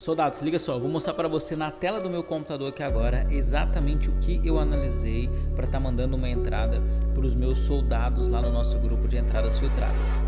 Soldado, se liga só, eu vou mostrar para você na tela do meu computador aqui agora exatamente o que eu analisei para estar tá mandando uma entrada para os meus soldados lá no nosso grupo de entradas filtradas.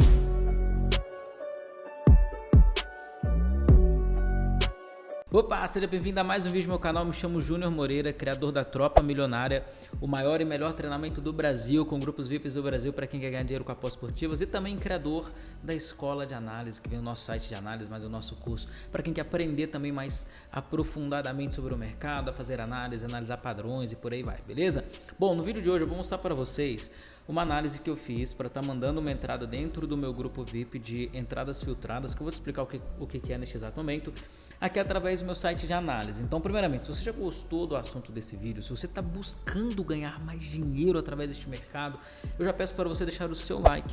Opa, seja bem-vindo a mais um vídeo no meu canal, me chamo Júnior Moreira, criador da Tropa Milionária, o maior e melhor treinamento do Brasil, com grupos VIPs do Brasil para quem quer ganhar dinheiro com apostas esportivas e também criador da Escola de Análise, que vem o nosso site de análise, mais o nosso curso, para quem quer aprender também mais aprofundadamente sobre o mercado, a fazer análise, analisar padrões e por aí vai, beleza? Bom, no vídeo de hoje eu vou mostrar para vocês uma análise que eu fiz para estar tá mandando uma entrada dentro do meu grupo VIP de entradas filtradas, que eu vou te explicar o que, o que é neste exato momento, aqui através do meu site de análise. Então, primeiramente, se você já gostou do assunto desse vídeo, se você está buscando ganhar mais dinheiro através deste mercado, eu já peço para você deixar o seu like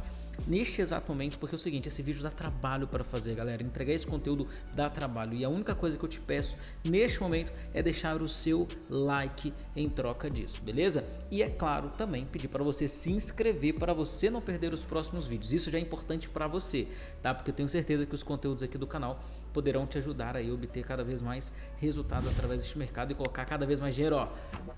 neste exato momento, porque é o seguinte, esse vídeo dá trabalho para fazer, galera. Entregar esse conteúdo dá trabalho e a única coisa que eu te peço neste momento é deixar o seu like em troca disso, beleza? E é claro, também pedir para você se inscrever para você não perder os próximos vídeos. Isso já é importante para você, tá? Porque eu tenho certeza que os conteúdos aqui do canal poderão te ajudar a obter cada vez mais resultados através deste mercado e colocar cada vez mais dinheiro ó,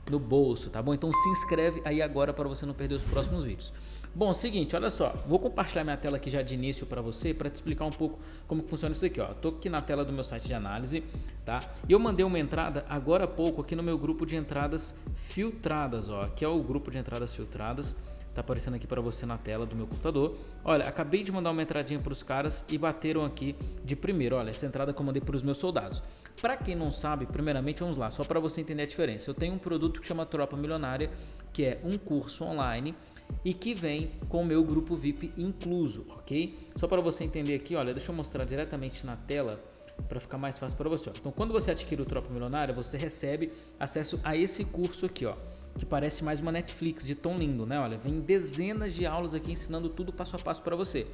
no bolso, tá bom? Então se inscreve aí agora para você não perder os próximos vídeos. Bom, seguinte, olha só, vou compartilhar minha tela aqui já de início para você, para te explicar um pouco como funciona isso aqui, ó. Tô aqui na tela do meu site de análise, tá? E eu mandei uma entrada agora há pouco aqui no meu grupo de entradas filtradas, ó. Aqui é o grupo de entradas filtradas. Tá aparecendo aqui para você na tela do meu computador. Olha, acabei de mandar uma entradinha para os caras e bateram aqui de primeiro. Olha, essa entrada que eu mandei para os meus soldados. Para quem não sabe, primeiramente vamos lá, só para você entender a diferença. Eu tenho um produto que chama Tropa Milionária, que é um curso online e que vem com o meu grupo VIP incluso, ok? Só para você entender aqui, olha, deixa eu mostrar diretamente na tela para ficar mais fácil para você. Ó. Então, quando você adquire o Tropa Milionária, você recebe acesso a esse curso aqui, ó que parece mais uma Netflix de tão lindo, né? Olha, vem dezenas de aulas aqui ensinando tudo passo a passo para você.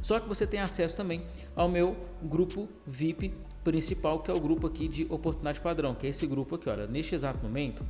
Só que você tem acesso também ao meu grupo VIP principal, que é o grupo aqui de oportunidade padrão, que é esse grupo aqui, olha, neste exato momento,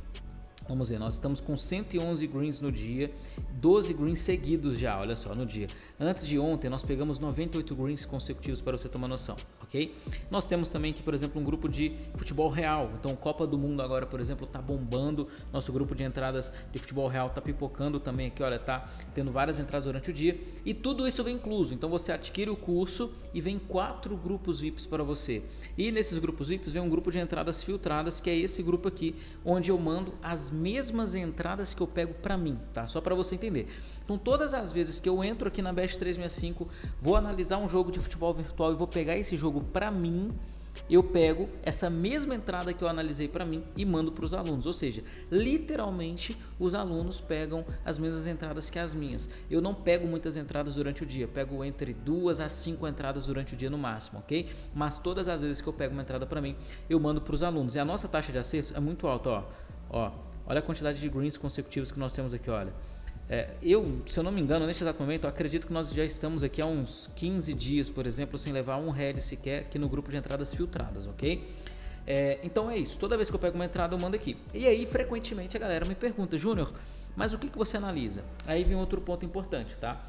Vamos ver, nós estamos com 111 greens no dia, 12 greens seguidos já, olha só, no dia. Antes de ontem nós pegamos 98 greens consecutivos para você tomar noção, ok? Nós temos também aqui, por exemplo, um grupo de futebol real. Então, Copa do Mundo agora, por exemplo, tá bombando. Nosso grupo de entradas de futebol real tá pipocando também aqui, olha, tá tendo várias entradas durante o dia. E tudo isso vem incluso. Então, você adquire o curso e vem quatro grupos VIPs para você. E nesses grupos VIPs vem um grupo de entradas filtradas, que é esse grupo aqui, onde eu mando as mesmas entradas que eu pego para mim, tá? Só para você entender. Então, todas as vezes que eu entro aqui na Best 365, vou analisar um jogo de futebol virtual e vou pegar esse jogo para mim, eu pego essa mesma entrada que eu analisei para mim e mando para os alunos. Ou seja, literalmente os alunos pegam as mesmas entradas que as minhas. Eu não pego muitas entradas durante o dia, pego entre duas a cinco entradas durante o dia no máximo, ok? Mas todas as vezes que eu pego uma entrada para mim, eu mando para os alunos. E a nossa taxa de acertos é muito alta, ó. Ó, olha a quantidade de greens consecutivos que nós temos aqui, olha. É, eu, se eu não me engano, neste exato momento, acredito que nós já estamos aqui há uns 15 dias, por exemplo, sem levar um head sequer aqui no grupo de entradas filtradas, ok? É, então é isso, toda vez que eu pego uma entrada eu mando aqui. E aí, frequentemente, a galera me pergunta, Júnior, mas o que, que você analisa? Aí vem outro ponto importante, tá?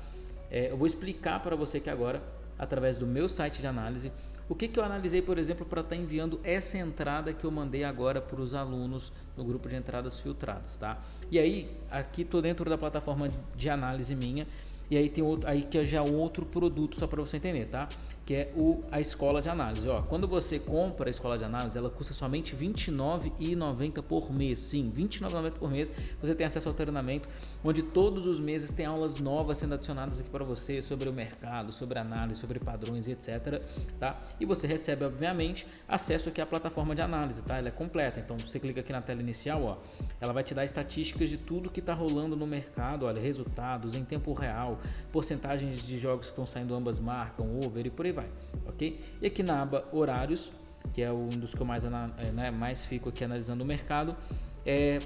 É, eu vou explicar para você aqui agora, através do meu site de análise, o que, que eu analisei, por exemplo, para estar tá enviando essa entrada que eu mandei agora para os alunos no grupo de entradas filtradas, tá? E aí, aqui estou dentro da plataforma de análise minha e aí tem outro, aí que é já outro produto só para você entender, tá? Que é o, a escola de análise. Ó, quando você compra a escola de análise, ela custa somente R$ 29,90 por mês. Sim, R$ 29,90 por mês. Você tem acesso ao treinamento, onde todos os meses tem aulas novas sendo adicionadas aqui para você sobre o mercado, sobre análise, sobre padrões etc. Tá? E você recebe, obviamente, acesso aqui à plataforma de análise, tá? Ela é completa. Então você clica aqui na tela inicial, ó, ela vai te dar estatísticas de tudo que está rolando no mercado, olha, resultados em tempo real porcentagens de jogos que estão saindo ambas marcam, over e por aí vai, ok? E aqui na aba horários, que é um dos que eu mais, é, né, mais fico aqui analisando o mercado, é,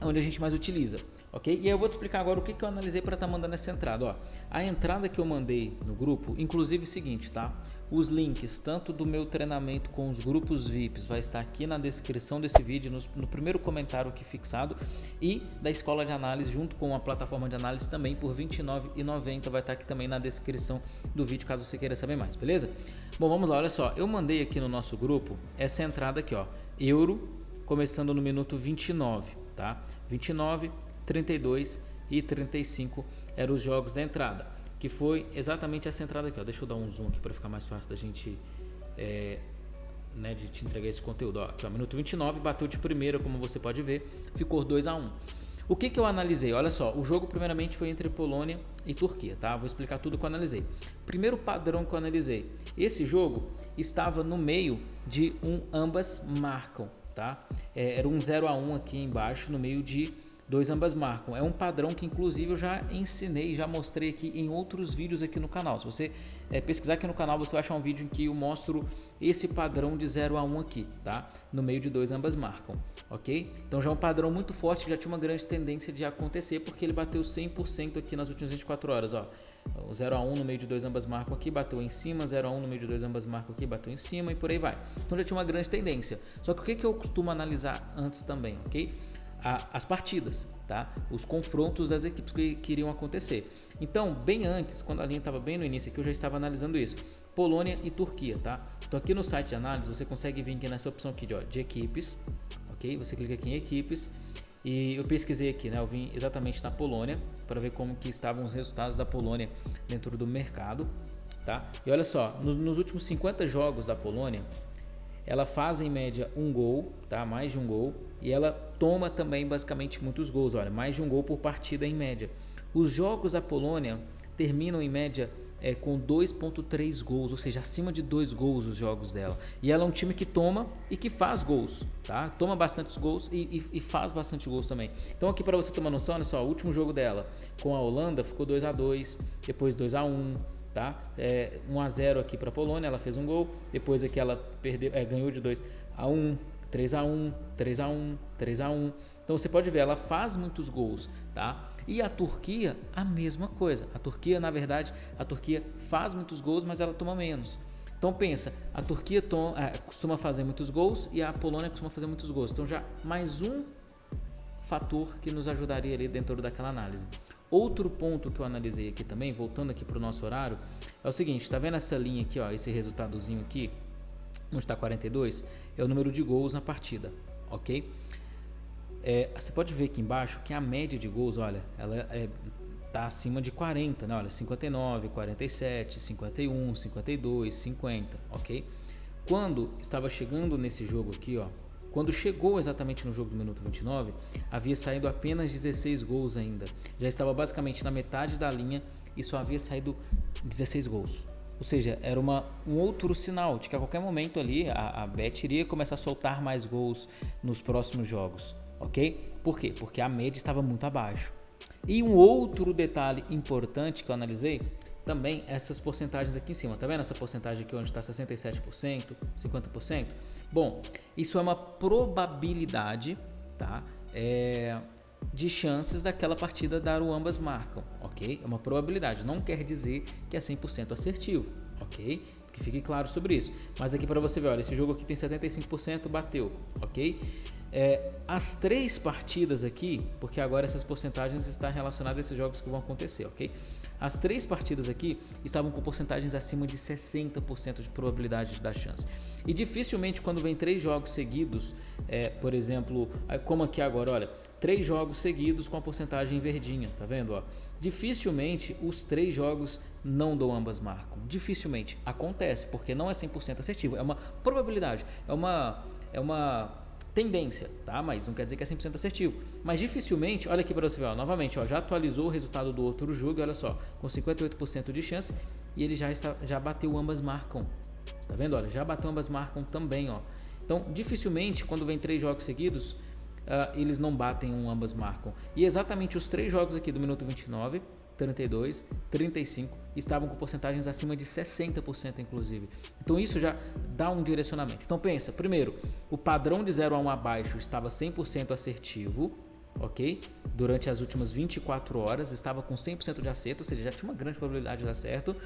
onde a gente mais utiliza, ok? E aí eu vou te explicar agora o que, que eu analisei para estar tá mandando essa entrada, ó. A entrada que eu mandei no grupo, inclusive é o seguinte, tá? Os links, tanto do meu treinamento com os grupos VIPs, vai estar aqui na descrição desse vídeo, no, no primeiro comentário aqui fixado, e da escola de análise, junto com a plataforma de análise também, por R$ 29,90, vai estar aqui também na descrição do vídeo, caso você queira saber mais, beleza? Bom, vamos lá, olha só, eu mandei aqui no nosso grupo essa entrada aqui, ó, euro, começando no minuto 29, tá? 29, 32 e 35 eram os jogos da entrada, que foi exatamente essa entrada aqui, ó. Deixa eu dar um zoom aqui para ficar mais fácil da gente é, né, de te entregar esse conteúdo. Ó, aqui, ó, minuto 29, bateu de primeira, como você pode ver, ficou 2 a 1. O que, que eu analisei? Olha só, o jogo primeiramente foi entre Polônia e Turquia, tá? Vou explicar tudo que eu analisei. Primeiro padrão que eu analisei. Esse jogo estava no meio de um ambas marcam, tá? É, era um 0 a 1 aqui embaixo, no meio de dois ambas marcam. É um padrão que inclusive eu já ensinei, já mostrei aqui em outros vídeos aqui no canal. Se você é, pesquisar aqui no canal, você vai achar um vídeo em que eu mostro esse padrão de 0 a 1 aqui, tá? No meio de dois ambas marcam, ok? Então já é um padrão muito forte, já tinha uma grande tendência de acontecer, porque ele bateu 100% aqui nas últimas 24 horas, ó. O 0 a 1 no meio de dois ambas marcam aqui, bateu em cima, 0 a 1 no meio de dois ambas marcam aqui, bateu em cima e por aí vai. Então já tinha uma grande tendência. Só que o que, que eu costumo analisar antes também, ok? As partidas, tá? Os confrontos das equipes que, que iriam acontecer. Então, bem antes, quando a linha estava bem no início aqui, eu já estava analisando isso. Polônia e Turquia, tá? Então aqui no site de análise você consegue vir aqui nessa opção aqui de, ó, de equipes, ok? Você clica aqui em equipes e eu pesquisei aqui, né? Eu vim exatamente na Polônia para ver como que estavam os resultados da Polônia dentro do mercado, tá? E olha só, no, nos últimos 50 jogos da Polônia, ela faz em média um gol, tá? Mais de um gol e ela toma também basicamente muitos gols, olha, mais de um gol por partida em média. Os jogos da Polônia terminam em média é, com 2.3 gols, ou seja, acima de 2 gols os jogos dela. E ela é um time que toma e que faz gols, tá? Toma bastante gols e, e, e faz bastante gols também. Então aqui para você ter uma noção, olha só, o último jogo dela com a Holanda ficou 2 a 2 depois 2 a 1 tá? É, 1 a 0 aqui para a Polônia, ela fez um gol, depois aqui ela perdeu, é, ganhou de 2 a 1 3 a 1 3 a 1 3 a 1 Então você pode ver, ela faz muitos gols, tá? E a Turquia, a mesma coisa. A Turquia, na verdade, a Turquia faz muitos gols, mas ela toma menos. Então pensa, a Turquia toma, é, costuma fazer muitos gols e a Polônia costuma fazer muitos gols. Então já mais um fator que nos ajudaria ali dentro daquela análise. Outro ponto que eu analisei aqui também, voltando aqui para o nosso horário, é o seguinte, está vendo essa linha aqui, ó, esse resultadozinho aqui, onde está 42, é o número de gols na partida, ok? É, você pode ver aqui embaixo que a média de gols, olha, ela é, tá acima de 40, né? Olha, 59, 47, 51, 52, 50, ok? Quando estava chegando nesse jogo aqui, ó, quando chegou exatamente no jogo do minuto 29, havia saído apenas 16 gols ainda. Já estava basicamente na metade da linha e só havia saído 16 gols. Ou seja, era uma, um outro sinal de que a qualquer momento ali a, a Bet iria começar a soltar mais gols nos próximos jogos ok? Por quê? Porque a média estava muito abaixo. E um outro detalhe importante que eu analisei, também essas porcentagens aqui em cima, tá vendo essa porcentagem aqui onde está 67%, 50%? Bom, isso é uma probabilidade, tá? É, de chances daquela partida dar o ambas marcam, ok? É uma probabilidade, não quer dizer que é 100% assertivo, ok? Que fique claro sobre isso. Mas aqui para você ver, olha, esse jogo aqui tem 75%, bateu, ok? É, as três partidas aqui, porque agora essas porcentagens estão relacionadas a esses jogos que vão acontecer, ok? As três partidas aqui estavam com porcentagens acima de 60% de probabilidade da chance. E dificilmente quando vem três jogos seguidos, é, por exemplo, como aqui agora, olha, três jogos seguidos com a porcentagem verdinha, tá vendo? Ó? Dificilmente os três jogos não dão ambas marcam. Dificilmente acontece, porque não é 100% assertivo, é uma probabilidade, é uma é uma tendência, tá? Mas não quer dizer que é 100% assertivo. Mas dificilmente, olha aqui para você ver, ó, novamente, ó, já atualizou o resultado do outro jogo, olha só, com 58% de chance e ele já está, já bateu ambas marcam. Tá vendo? Olha, já bateu ambas marcam também, ó. Então, dificilmente quando vem três jogos seguidos, uh, eles não batem um ambas marcam. E exatamente os três jogos aqui do minuto 29 32, 35 estavam com porcentagens acima de 60% inclusive. Então isso já dá um direcionamento. Então pensa, primeiro, o padrão de 0 a 1 abaixo estava 100% assertivo, ok? Durante as últimas 24 horas, estava com 100% de acerto, ou seja, já tinha uma grande probabilidade de dar certo.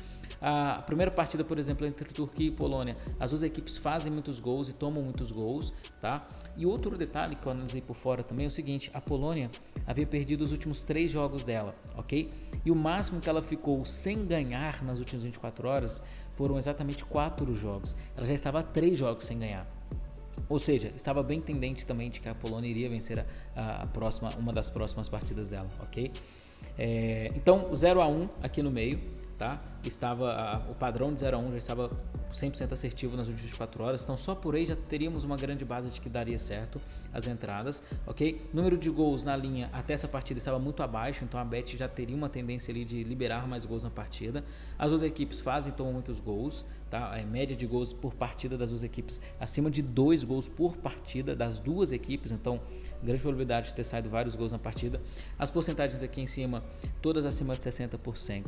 A primeira partida, por exemplo, entre Turquia e Polônia, as duas equipes fazem muitos gols e tomam muitos gols, tá? E outro detalhe que eu analisei por fora também é o seguinte, a Polônia havia perdido os últimos três jogos dela, ok? E o máximo que ela ficou sem ganhar nas últimas 24 horas foram exatamente quatro jogos. Ela já estava três jogos sem ganhar. Ou seja, estava bem tendente também de que a Polônia iria vencer a, a próxima, uma das próximas partidas dela, ok? É, então, 0 a 1 aqui no meio, tá? Estava a, o padrão de 0 a 1 já estava 100% assertivo nas últimas 24 horas, então só por aí já teríamos uma grande base de que daria certo as entradas, ok? Número de gols na linha até essa partida estava muito abaixo, então a Bet já teria uma tendência ali de liberar mais gols na partida. As duas equipes fazem tomam muitos gols, tá? A média de gols por partida das duas equipes acima de dois gols por partida das duas equipes, então grande probabilidade de ter saído vários gols na partida. As porcentagens aqui em cima, todas acima de 60%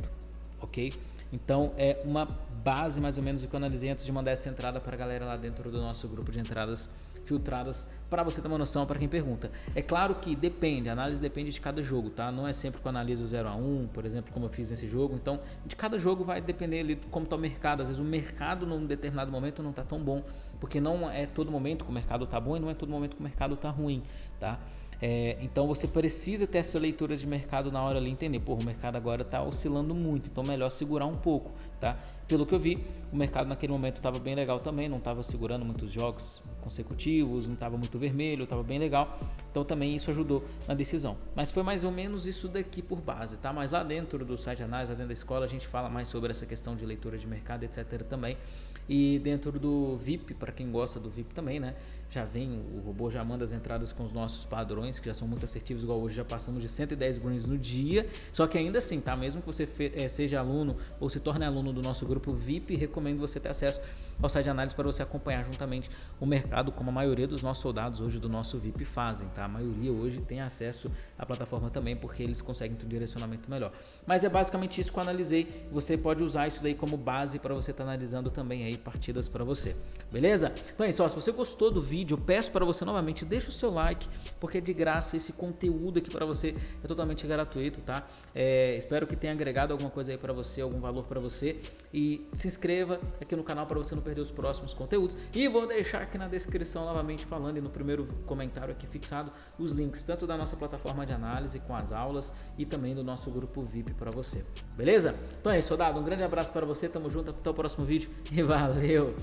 ok? Então é uma base mais ou menos do que eu analisei antes de mandar essa entrada para a galera lá dentro do nosso grupo de entradas filtradas para você ter uma noção para quem pergunta. É claro que depende, a análise depende de cada jogo, tá? Não é sempre que eu analiso o 0 a 1, por exemplo, como eu fiz nesse jogo. Então, de cada jogo vai depender ali como está o mercado. Às vezes o mercado num determinado momento não está tão bom, porque não é todo momento que o mercado está bom e não é todo momento que o mercado está ruim, tá? É, então você precisa ter essa leitura de mercado na hora ali entender, pô, o mercado agora está oscilando muito, então melhor segurar um pouco, tá? Pelo que eu vi, o mercado naquele momento estava bem legal também, não estava segurando muitos jogos consecutivos, não estava muito vermelho, estava bem legal, então também isso ajudou na decisão. Mas foi mais ou menos isso daqui por base, tá? Mas lá dentro do site análise, lá dentro da escola, a gente fala mais sobre essa questão de leitura de mercado, etc. também. E dentro do VIP, para quem gosta do VIP também, né? Já vem, o robô já manda as entradas com os nossos padrões, que já são muito assertivos, igual hoje já passamos de 110 greens no dia. Só que ainda assim, tá? Mesmo que você é, seja aluno ou se torne aluno do nosso grupo VIP, recomendo você ter acesso ao site de análise para você acompanhar juntamente o mercado, como a maioria dos nossos soldados hoje do nosso VIP fazem, tá? A maioria hoje tem acesso à plataforma também, porque eles conseguem ter um direcionamento melhor. Mas é basicamente isso que eu analisei. Você pode usar isso daí como base para você estar tá analisando também aí partidas para você. Beleza? Então é isso, se você gostou do vídeo, eu peço para você novamente, deixa o seu like, porque é de graça esse conteúdo aqui para você, é totalmente gratuito, tá? É, espero que tenha agregado alguma coisa aí para você, algum valor para você e se inscreva aqui no canal para você não perder os próximos conteúdos e vou deixar aqui na descrição novamente falando e no primeiro comentário aqui fixado os links tanto da nossa plataforma de análise com as aulas e também do nosso grupo VIP para você, beleza? Então é isso, soldado, um grande abraço para você, tamo junto, até o próximo vídeo e valeu!